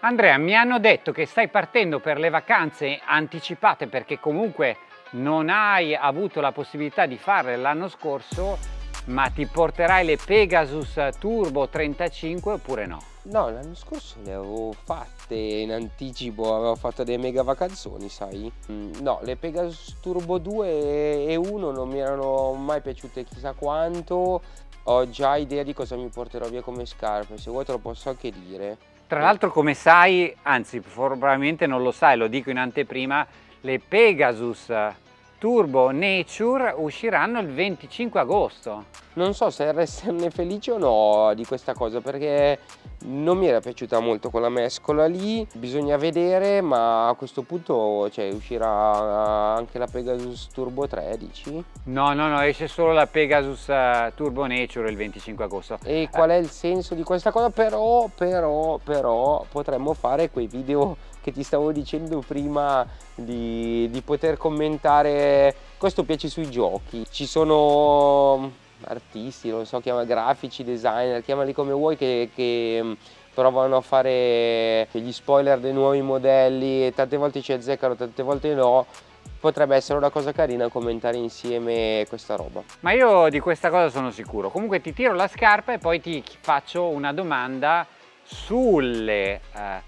Andrea, mi hanno detto che stai partendo per le vacanze anticipate perché comunque non hai avuto la possibilità di farle l'anno scorso, ma ti porterai le Pegasus Turbo 35 oppure no? No, l'anno scorso le avevo fatte in anticipo, avevo fatto dei mega vacanzoni, sai? Mm, no, le Pegasus Turbo 2 e 1 non mi erano mai piaciute chissà quanto, ho già idea di cosa mi porterò via come scarpe, se vuoi te lo posso anche dire. Tra l'altro come sai, anzi probabilmente non lo sai, lo dico in anteprima, le Pegasus Turbo Nature usciranno il 25 agosto. Non so se esserne felice o no di questa cosa perché non mi era piaciuta molto quella mescola lì, bisogna vedere ma a questo punto cioè, uscirà anche la Pegasus Turbo 13? No, no, no, esce solo la Pegasus eh, Turbo Nature il 25 agosto. E qual è il senso di questa cosa? Però, però, però potremmo fare quei video che ti stavo dicendo prima di, di poter commentare questo piace sui giochi ci sono artisti non so chiama grafici designer chiamali come vuoi che, che mm, provano a fare gli spoiler dei nuovi modelli e tante volte ci azzeccano tante volte no potrebbe essere una cosa carina commentare insieme questa roba. Ma io di questa cosa sono sicuro. Comunque ti tiro la scarpa e poi ti faccio una domanda sulle eh,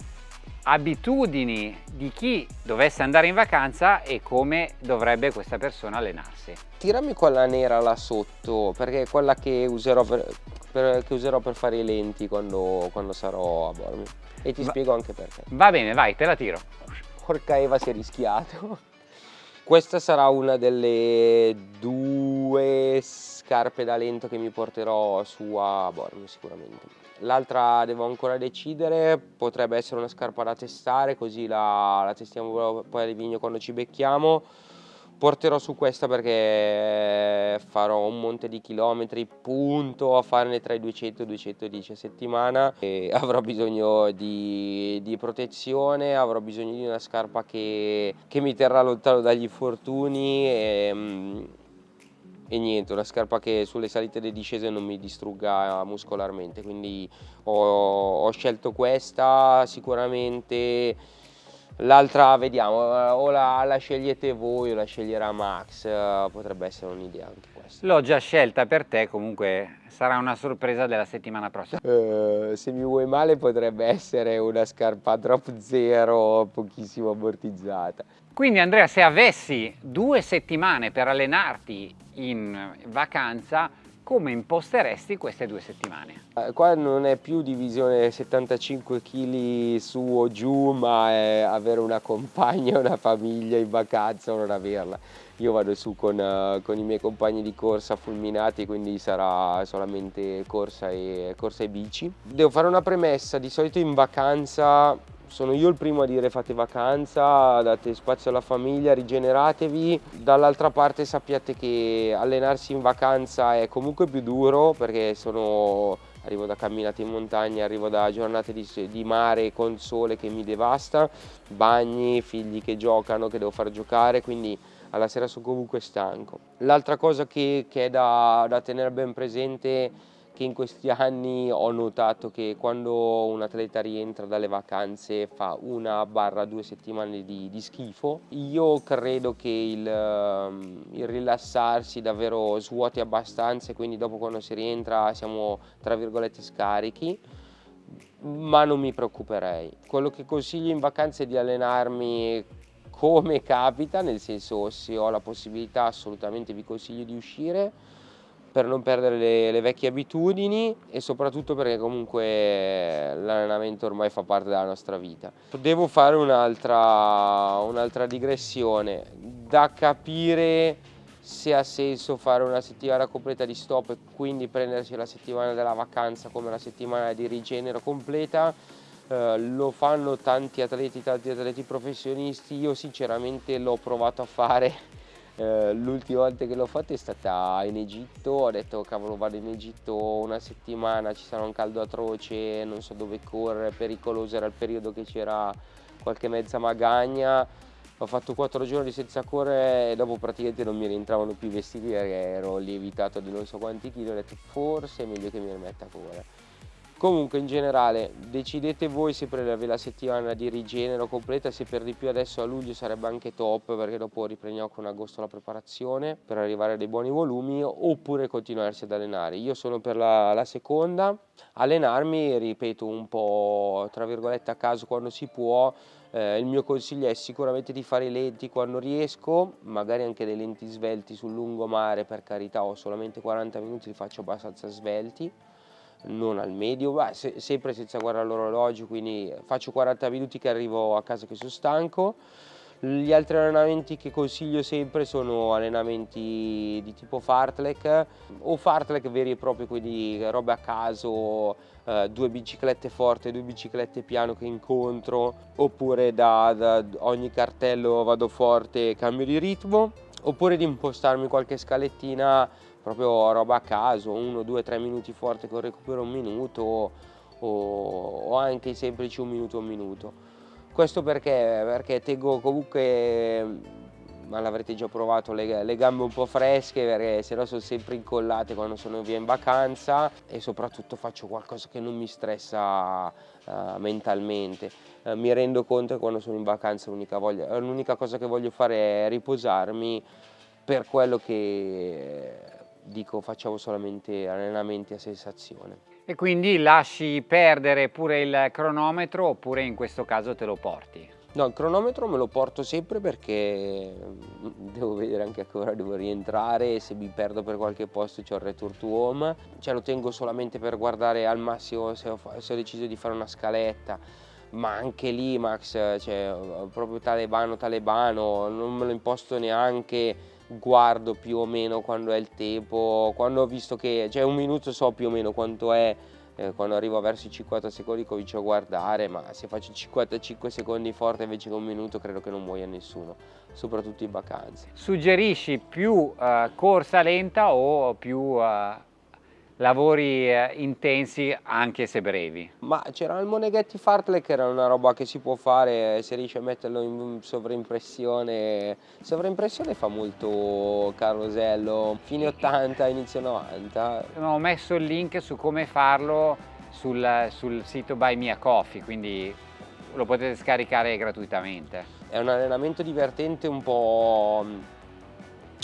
abitudini di chi dovesse andare in vacanza e come dovrebbe questa persona allenarsi. Tirami quella nera là sotto perché è quella che userò per, per, che userò per fare i lenti quando, quando sarò a Bormi e ti Va, spiego anche perché. Va bene, vai, te la tiro. Porca Eva si è rischiato. Questa sarà una delle due scarpe da lento che mi porterò su a Bormio sicuramente. L'altra devo ancora decidere, potrebbe essere una scarpa da testare così la, la testiamo poi a Livigno quando ci becchiamo. Porterò su questa perché farò un monte di chilometri, punto a farne tra i 200 e i 210 a settimana e avrò bisogno di, di protezione, avrò bisogno di una scarpa che, che mi terrà lontano dagli infortuni e, mm, e niente, una scarpa che sulle salite e le discese non mi distrugga muscolarmente, quindi ho, ho scelto questa sicuramente. L'altra vediamo, o la, la, scegliete voi o la sceglierà Max, potrebbe essere un'idea anche questa. L'ho già scelta per te, comunque sarà una sorpresa della settimana prossima. Uh, se mi vuoi male potrebbe essere una scarpa drop zero, pochissimo ammortizzata. Quindi Andrea, se avessi due settimane per allenarti in vacanza, come imposteresti queste due settimane? Eh, qua non è più divisione 75 kg su o giù, ma è avere una compagna, una famiglia in vacanza o non averla. Io vado su con, uh, con i miei compagni di corsa fulminati, quindi sarà solamente corsa e, corsa e bici. Devo fare una premessa, di solito in vacanza sono io il primo a dire fate vacanza, date spazio alla famiglia, rigeneratevi. Dall'altra parte sappiate che allenarsi in vacanza è comunque più duro perché sono, arrivo da camminate in montagna, arrivo da giornate di, di mare con sole che mi devasta, bagni, figli che giocano, che devo far giocare, quindi alla sera sono comunque stanco. L'altra cosa che, che è da, da tenere ben presente che in questi anni ho notato che quando un atleta rientra dalle vacanze fa una barra due settimane di, di schifo. Io credo che il, ehm, il, rilassarsi davvero svuoti abbastanza e quindi dopo quando si rientra siamo tra virgolette scarichi ma non mi preoccuperei. Quello che consiglio in vacanza è di allenarmi come capita nel senso se ho la possibilità assolutamente vi consiglio di uscire per non perdere le, le vecchie abitudini e soprattutto perché comunque l'allenamento ormai fa parte della nostra vita. Devo fare un'altra un digressione, da capire se ha senso fare una settimana completa di stop e quindi prendersi la settimana della vacanza come la settimana di rigenero completa, eh, lo fanno tanti atleti, tanti atleti professionisti, io sinceramente l'ho provato a fare eh, l'ultima volta che l'ho fatto è stata in Egitto, ho detto cavolo vado in Egitto una settimana, ci sarà un caldo atroce, non so dove correre, pericoloso, era il periodo che c'era qualche mezza magagna, ho fatto quattro giorni senza correre e dopo praticamente non mi rientravano più i vestiti perché ero lievitato di non so quanti chili, ho detto forse è meglio che mi rimetta a correre. Comunque in generale decidete voi se prendervi la settimana di rigenero completa, se per di più adesso a luglio sarebbe anche top perché dopo riprendiamo con agosto la preparazione per arrivare a dei buoni volumi oppure continuarsi ad allenare. Io sono per la, la seconda, allenarmi ripeto un po' tra virgolette a caso quando si può, eh, il mio consiglio è sicuramente di fare i lenti quando riesco, magari anche dei lenti svelti sul lungomare per carità ho solamente 40 minuti li faccio abbastanza svelti non al medio, ma se, sempre senza guardare l'orologio, quindi faccio 40 minuti che arrivo a casa che sono stanco. Gli altri allenamenti che consiglio sempre sono allenamenti di tipo fartlek o fartlek veri e propri, quindi robe a caso, eh, due biciclette forti, due biciclette piano che incontro, oppure da, da ogni cartello vado forte e cambio di ritmo, oppure di impostarmi qualche scalettina proprio roba a caso, uno, due, tre minuti forte con recupero un minuto o, o anche semplici un minuto, un minuto. Questo perché? Perché tengo comunque ma l'avrete già provato, le, le, gambe un po' fresche perché se no sono sempre incollate quando sono via in vacanza e soprattutto faccio qualcosa che non mi stressa uh, mentalmente. Uh, mi rendo conto che quando sono in vacanza l'unica cosa che voglio fare è riposarmi per quello che dico facciamo solamente allenamenti a sensazione. E quindi lasci perdere pure il cronometro oppure in questo caso te lo porti? No, il cronometro me lo porto sempre perché mm, devo vedere anche a che ora devo rientrare, se mi perdo per qualche posto c'ho il return to home, cioè lo tengo solamente per guardare al massimo se ho, se ho deciso di fare una scaletta, ma anche lì Max, cioè proprio talebano talebano, non me lo imposto neanche guardo più o meno quando è il tempo, quando ho visto che, cioè un minuto so più o meno quanto è, eh, quando arrivo verso i 50 secondi comincio a guardare, ma se faccio 55 secondi forte invece che un minuto credo che non muoia nessuno, soprattutto in vacanze. Suggerisci più uh, corsa lenta o più uh, lavori eh, intensi anche se brevi. Ma c'era il Moneghetti Fartlek che era una roba che si può fare se riesci a metterlo in sovraimpressione. Sovraimpressione fa molto carosello, fine 80, inizio 90. Ho messo il link su come farlo sul, sul sito Buy Mia Coffee, quindi lo potete scaricare gratuitamente. È un allenamento divertente un po'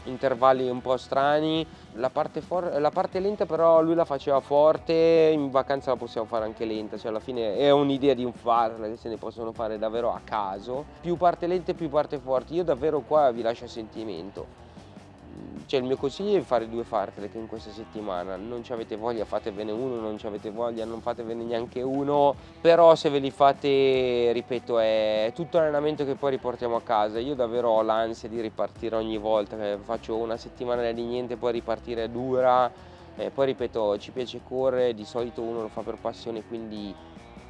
intervalli un po' strani, la parte, la parte, lenta però lui la faceva forte, in vacanza la possiamo fare anche lenta, cioè alla fine è un'idea di un farla se ne possono fare davvero a caso, più parte lenta più parte forte, io davvero qua vi lascio a sentimento cioè il mio consiglio è fare due fartlek in questa settimana, non ci avete voglia fatevene uno, non ci avete voglia non fatevene neanche uno, però se ve li fate, ripeto, è tutto allenamento che poi riportiamo a casa, io davvero ho l'ansia di ripartire ogni volta, faccio una settimana di niente, poi ripartire è dura, e poi ripeto, ci piace correre, di solito uno lo fa per passione, quindi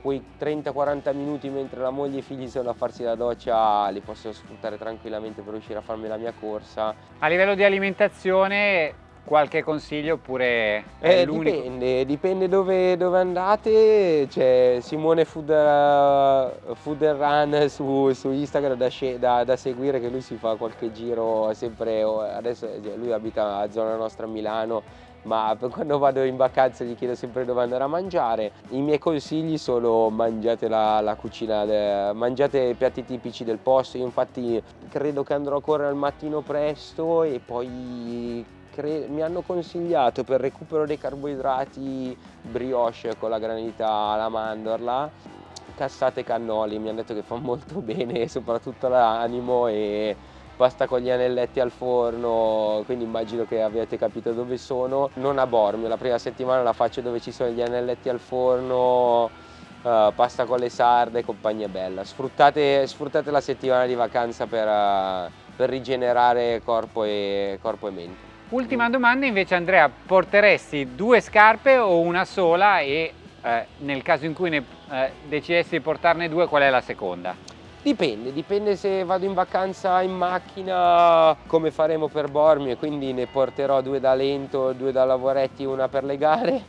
quei 30-40 minuti mentre la moglie e i figli sono a farsi la doccia li posso sfruttare tranquillamente per riuscire a farmi la mia corsa. A livello di alimentazione qualche consiglio oppure eh, dipende, dipende dove, dove andate, c'è Simone Food, uh, Food Run su, su Instagram da, da, da, seguire che lui si fa qualche giro sempre, adesso cioè, lui abita a zona nostra a Milano ma quando vado in vacanza gli chiedo sempre dove andare a mangiare. I miei consigli sono mangiate la, la cucina, mangiate i piatti tipici del posto, io infatti credo che andrò a correre al mattino presto e poi mi hanno consigliato per recupero dei carboidrati brioche con la granita alla mandorla cassate cannoli mi hanno detto che fa molto bene soprattutto l'animo e pasta con gli anelletti al forno, quindi immagino che abbiate capito dove sono. Non a Bormio, la prima settimana la faccio dove ci sono gli anelletti al forno, uh, pasta con le sarde, compagnia bella. Sfruttate, sfruttate la settimana di vacanza per, uh, per rigenerare corpo e, corpo e mente. Ultima domanda invece Andrea, porteresti due scarpe o una sola e eh, nel caso in cui ne eh, decidessi di portarne due qual è la seconda? Dipende, dipende se vado in vacanza in macchina come faremo per Bormio e quindi ne porterò due da lento, due da lavoretti, una per le gare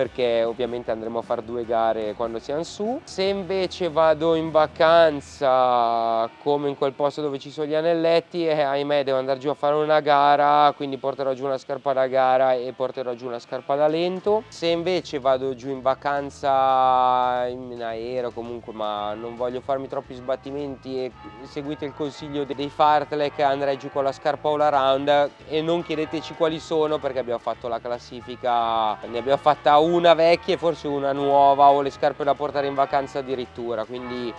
perché ovviamente andremo a fare due gare quando siamo su. Se invece vado in vacanza come in quel posto dove ci sono gli anelletti, eh, ahimè devo andare giù a fare una gara, quindi porterò giù una scarpa da gara e porterò giù una scarpa da lento. Se invece vado giù in vacanza in aereo comunque, ma non voglio farmi troppi sbattimenti e seguite il consiglio dei fartlek, andrei giù con la scarpa all around e non chiedeteci quali sono perché abbiamo fatto la classifica, ne abbiamo fatta una una vecchia e forse una nuova o le scarpe da portare in vacanza addirittura quindi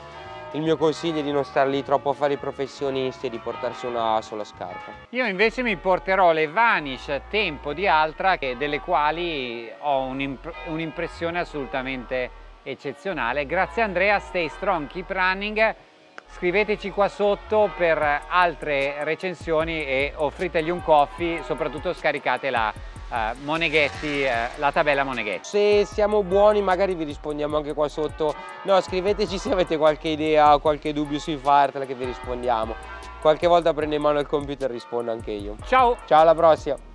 il mio consiglio è di non stare lì troppo a fare i professionisti e di portarsi una sola scarpa. Io invece mi porterò le Vanish Tempo di Altra delle quali ho un'impressione assolutamente eccezionale. Grazie Andrea, stay strong, keep running. Scriveteci qua sotto per altre recensioni e offritegli un coffee, soprattutto scaricate la uh, Moneghetti, uh, la tabella Moneghetti. Se siamo buoni magari vi rispondiamo anche qua sotto. No, scriveteci se avete qualche idea o qualche dubbio sui fartela che vi rispondiamo. Qualche volta prendo in mano il computer e rispondo anche io. Ciao! Ciao, alla prossima!